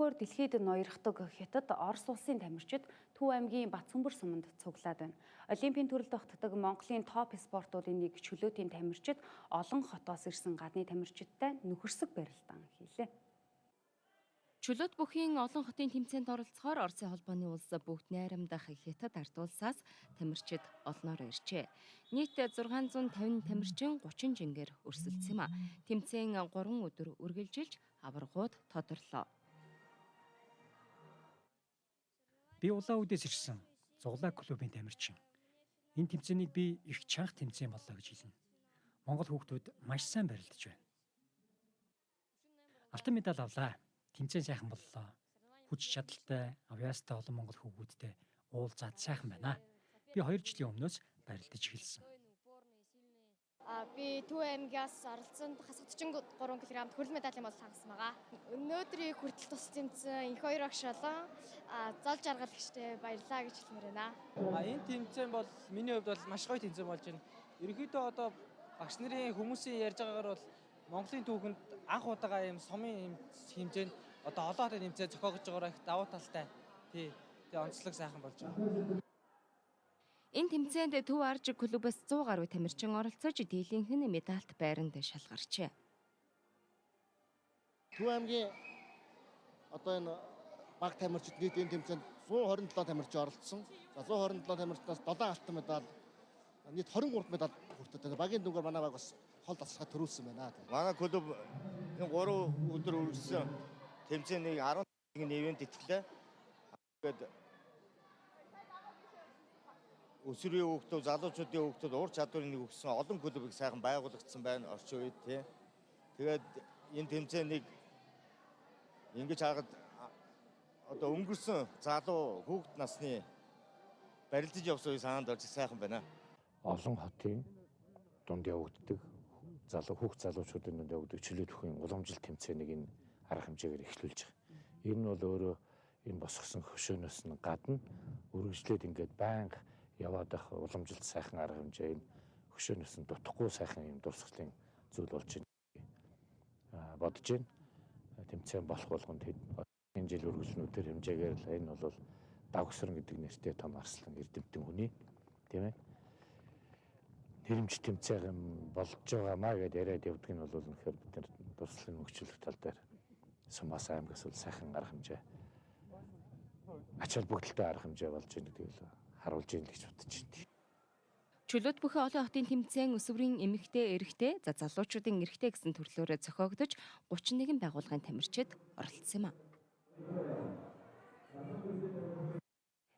өөнөхөөр дэлхийд ноёрхдог хятад Орос улсын тамирчид Төв аймгийн Батцөмбөр суманд цуглаад байна. Олимпийн төрөлд тогтдог Монголын топ спортуудын нэг чөлөөтийн тамирчид олон хотоос ирсэн гадны тамирчидтай нөхөрсөг барилдаан хийлээ. Чөлөөт бүхийн олон хотын тэмцээнд оролцохоор Оросын холбооны улс бүгд найрамдах хятад ард улсаас тамирчид олноор иржээ. Нийт 650 тамирчин 30 жингээр өрсөлдсөн юм а. Тэмцээн 3 өдөр үргэлжилж аваргууд тодорлоо. Би улаан үдээс ирсэн зуглаа клубын тамирчин. Энэ тэмцээнийг би их чанга тэмцээн боллоо гэж хэлнэ. Монгол хүүхдүүд маш сайн барилдаж байна. Алтан медаль авлаа. Тэмцээн сайхан боллоо. Хүч чадалтай, авьяастай олон монгол хүүхдүүдтэй уулзаад сайхан байна. Би 2 жилийн өмнөөс барилдаж эхэлсэн. Би Төв аймгаас оролцсонд хасагдчин 3 кг хөрөл медалийн бол хангасан байгаа. Өнөөдрийг хүртэл тус тэмцэн их хоёр агш олон зол жаргалагчтай баярлаа гэж хэлмээр байна. А энэ тэмцээн бол миний хувьд бол маш гоё тэмцээн болж байна. Ерөнхийдөө одоо багш нарын хүмүүсийн ярьж байгаагаар бол Монголын түүхэнд анх удаага юм сумын хэмжээнд одоо олон хотын тэмцээн зохиогдож байгаараа их давуу талтай. Тий. Тэгээ онцлог сайхан болж байгаа. Энэ тэмцээнд Төв Арж клубээс 100 гаруй тамирчин оролцож дийлийнх нь медальт байранд шалгарчээ. Төв аймгийн одоо энэ баг тамирчид нийт энэ тэмцээнд 127 тамирчин оролцсон. За 127 тамирчнаас 7 алтан медаль нийт 23 медаль хүртэж багийн дүнгээр манай баг бас хол тасалгаа төрүүлсэн байна. Манай клуб энэ 3 өдөр үргэлжлэн тэмцээнийг 11 нэвэнд итгэлээ. Ингээд өсвөрийн хүүхдүүд, залуучуудын хүүхдүүд ур чадварыг нэг өгсөн олон клубыг сайхан байгуулагдсан байна орчин үед тий. Тэгээд энэ тэмцээнийг ингэж харахад одоо өнгөрсөн залуу хүүхд насны барилдаж явсан үе санаанд орж сайхан байна. Олон хотын дунд явагддаг залуу хүүхд залуучуудын дунд явагддаг чөлөөт бүхэн уламжлалт тэмцээнийг энэ арга хэмжээгээр эхлүүлж байгаа. Энэ нь бол өөрөө энэ босгосон хөшөөнөөс нь гадна үргэлжлээд ингээд байнга яваад байх уламжилт сайхан арга хэмжээ энэ хөшөөнөөс нь дутхгүй сайхан юм дурсгалын зүйл болж байна. Бодож байна. Тэмцээн болох болгонд энэ жил үргэлжлэнүүдээр хэмжээгээр л энэ бол давгсран гэдэг нэртэй том арслан эрдэмтэн хүний тийм ээ. Нэрэмж тэмцээн болж байгаамаа гэдээ яриад явдаг нь бол үнэхээр бид нар дурсгалын хөгжүүлэх тал дээр Сумаас аймагаас бол сайхан арга хэмжээ ач холбогдолтой арга хэмжээ болж байна гэдэг л харуулж ийн л гэж бодож байна. Чөлөөт бүхэн олон хотын тэмцээн өсвөрийн эмэгтэй эрэгтэй за залуучуудын эрэгтэй гэсэн төрлөөрөө зохиогдож 31 байгууллагын тамирчид оролцсон юм а.